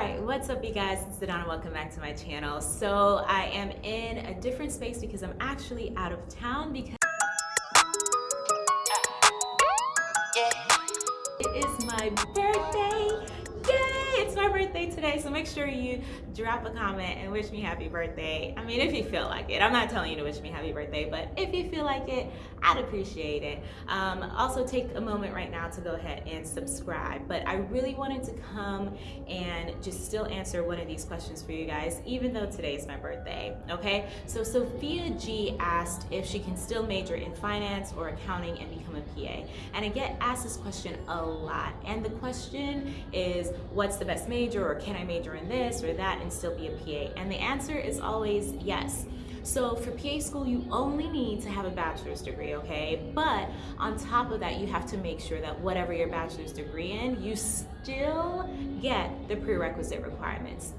right, what's up you guys? It's Sedona, welcome back to my channel. So I am in a different space because I'm actually out of town because it is my birthday. Today, so make sure you drop a comment and wish me happy birthday. I mean, if you feel like it. I'm not telling you to wish me happy birthday, but if you feel like it, I'd appreciate it. Um, also, take a moment right now to go ahead and subscribe. But I really wanted to come and just still answer one of these questions for you guys, even though today is my birthday, okay? So Sophia G asked if she can still major in finance or accounting and become a PA. And I get asked this question a lot. And the question is, what's the best major or can I major in this or that and still be a PA? And the answer is always yes. So for PA school, you only need to have a bachelor's degree, okay? But on top of that, you have to make sure that whatever your bachelor's degree in, you still get the prerequisite requirements.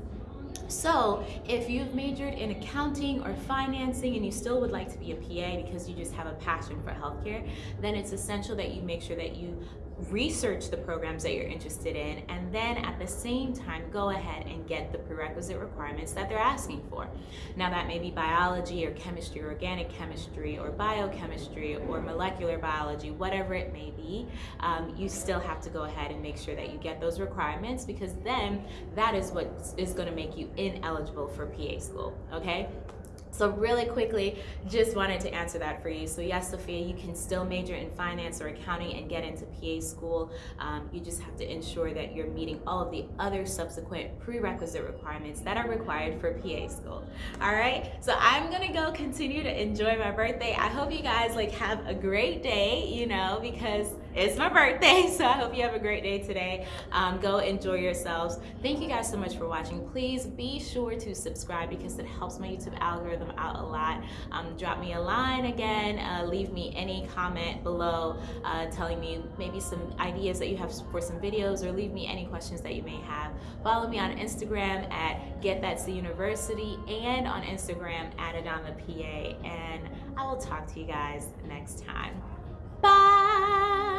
So if you've majored in accounting or financing and you still would like to be a PA because you just have a passion for healthcare, then it's essential that you make sure that you research the programs that you're interested in and then at the same time go ahead and get the prerequisite requirements that they're asking for. Now that may be biology or chemistry or organic chemistry or biochemistry or molecular biology, whatever it may be, um, you still have to go ahead and make sure that you get those requirements because then that is what is going to make you ineligible for PA school, okay? So really quickly, just wanted to answer that for you. So yes, Sophia, you can still major in finance or accounting and get into PA school. Um, you just have to ensure that you're meeting all of the other subsequent prerequisite requirements that are required for PA school. All right, so I'm gonna go continue to enjoy my birthday. I hope you guys like have a great day, you know, because it's my birthday, so I hope you have a great day today. Um, go enjoy yourselves. Thank you guys so much for watching. Please be sure to subscribe because it helps my YouTube algorithm out a lot. Um, drop me a line again, uh, leave me any comment below uh, telling me maybe some ideas that you have for some videos or leave me any questions that you may have. Follow me on Instagram at Get That's the University and on Instagram at Adana PA and I will talk to you guys next time. Bye!